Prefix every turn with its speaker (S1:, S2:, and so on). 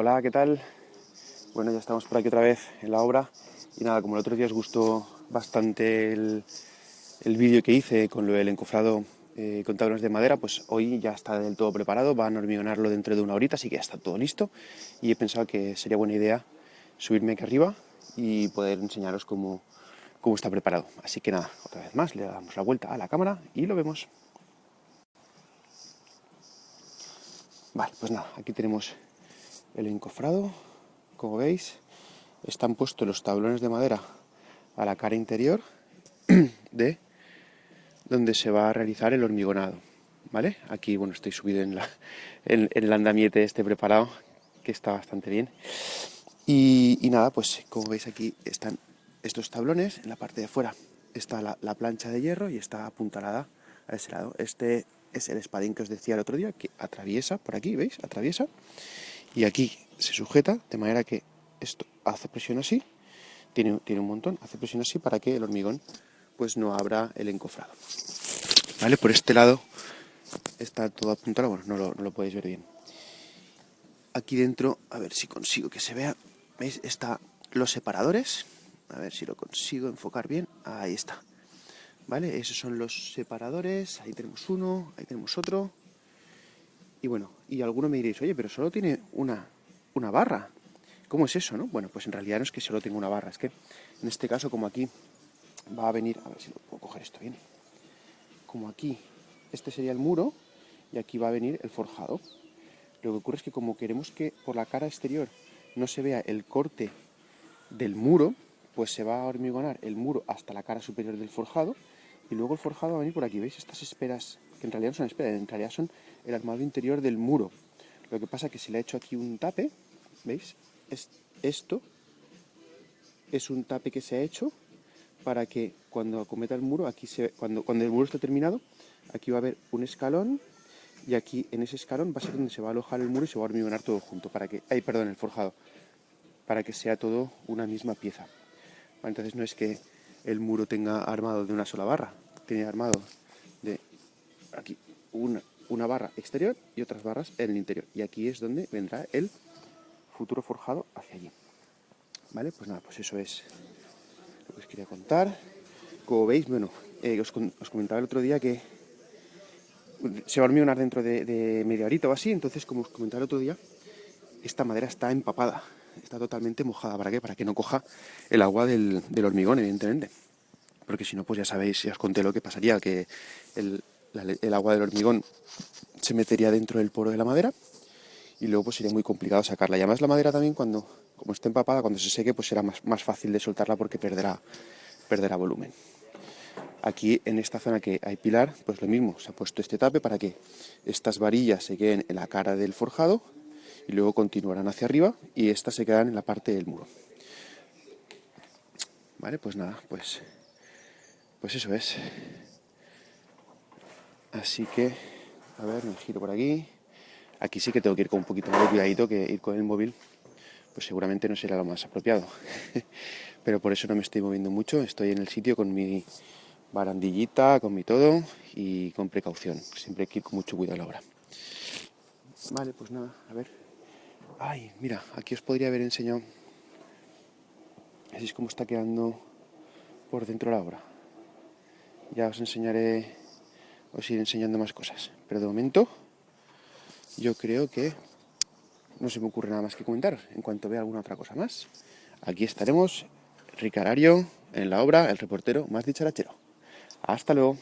S1: Hola, ¿qué tal? Bueno, ya estamos por aquí otra vez en la obra y nada, como el otro día os gustó bastante el, vídeo que hice con lo del encofrado eh, con tablones de madera, pues hoy ya está del todo preparado, van a hormigonarlo dentro de una horita, así que ya está todo listo y he pensado que sería buena idea subirme aquí arriba y poder enseñaros cómo, cómo está preparado. Así que nada, otra vez más, le damos la vuelta a la cámara y lo vemos. Vale, pues nada, aquí tenemos el encofrado, como veis, están puestos los tablones de madera a la cara interior de donde se va a realizar el hormigonado, ¿vale? Aquí, bueno, estoy subido en, el andamiete este preparado, que está bastante bien. Y, nada, pues como veis aquí están estos tablones, en la parte de fuera está la, la plancha de hierro y está apuntalada a ese lado. Este es el espadín que os decía el otro día, que atraviesa por aquí, ¿veis? Atraviesa. Y aquí se sujeta de manera que esto hace presión así, tiene, tiene un montón, hace presión así para que el hormigón pues no abra el encofrado. ¿Vale? Por este lado está todo apuntado, bueno, no lo, no lo podéis ver bien. Aquí dentro, a ver si consigo que se vea, ¿veis? Está los separadores, a ver si lo consigo enfocar bien, ahí está. ¿vale? Esos son los separadores, ahí tenemos uno, ahí tenemos otro. Y bueno, y alguno me diréis, oye, pero solo tiene una, una barra. ¿Cómo es eso, no? Bueno, pues en realidad no es que solo tenga una barra, es que en este caso como aquí va a venir, a ver si lo puedo coger esto bien, como aquí, este sería el muro y aquí va a venir el forjado. Lo que ocurre es que como queremos que por la cara exterior no se vea el corte del muro, pues se va a hormigonar el muro hasta la cara superior del forjado y luego el forjado va a venir por aquí, ¿veis? Estas esperas, que en realidad son en realidad son el armado interior del muro. Lo que pasa es que se le ha hecho aquí un tape, ¿veis? Es, esto es un tape que se ha hecho para que cuando acometa el muro, aquí cuando, cuando el muro está terminado, aquí va a haber un escalón y aquí en ese escalón va a ser donde se va a alojar el muro y se va a hormigonar todo junto, para que, ay, perdón, el forjado, para que sea todo una misma pieza. Entonces no es que el muro tenga armado de una sola barra. Tiene armado aquí una, una barra exterior y otras barras en el interior. Y aquí es donde vendrá el futuro forjado hacia allí. ¿Vale? Pues nada, pues eso es lo que os quería contar. Como veis, bueno, eh, os, comentaba el otro día que se va a hormigonar dentro de, media horita o así, entonces como os comentaba el otro día, esta madera está empapada está totalmente mojada. ¿Para qué? Para que no coja el agua del, hormigón, evidentemente. Porque si no, pues ya sabéis, ya os conté lo que pasaría, que el, agua del hormigón se metería dentro del poro de la madera y luego pues sería muy complicado sacarla. Y además la madera también cuando, como esté empapada, cuando se seque, pues será más, más fácil de soltarla porque perderá, perderá volumen. Aquí en esta zona que hay pilar, pues lo mismo, se ha puesto este tape para que estas varillas se queden en la cara del forjado y luego continuarán hacia arriba y estas se quedan en la parte del muro. Vale, pues nada, pues, pues eso es. Así que, a ver, me giro por aquí. Aquí sí que tengo que ir con un poquito más de cuidadito que ir con el móvil, pues seguramente no será lo más apropiado. Pero por eso no me estoy moviendo mucho, estoy en el sitio con mi barandillita, con mi todo y con precaución. Siempre hay que ir con mucho cuidado a la hora. Vale, pues nada, a ver. Ay, mira, aquí os podría haber enseñado. Así es como está quedando por dentro la obra. Ya os enseñaré, os iré enseñando más cosas. Pero de momento, yo creo que no se me ocurre nada más que comentar. En cuanto vea alguna otra cosa más, aquí estaremos, Ricarario, en la obra, el reportero más dicharachero. Hasta luego.